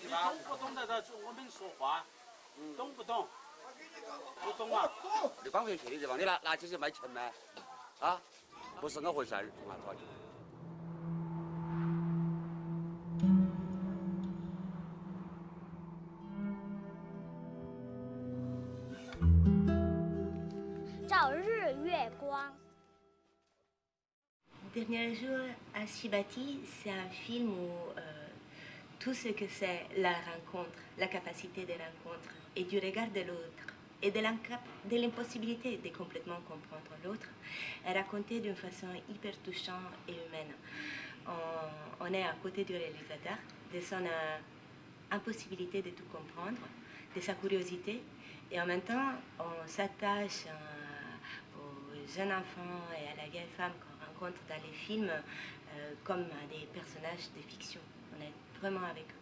你懂不懂得的我们说话？懂不懂？不懂啊？你光回去的地方，你拿拿起去卖钱吗？啊，不是那回事儿，嘛抓就。照日月光。Dernier jour à Shibati, c'est un film où euh, tout ce que c'est la rencontre, la capacité de rencontre et du regard de l'autre et de l'impossibilité de complètement comprendre l'autre est raconté d'une façon hyper touchante et humaine. On, est à côté du réalisateur, de son euh, impossibilité de tout comprendre, de sa curiosité et en même temps on s'attache aux jeunes enfants et à la vieille femme qu'on rencontre dans les films euh, comme des personnages de fiction. On est vraiment avec eux.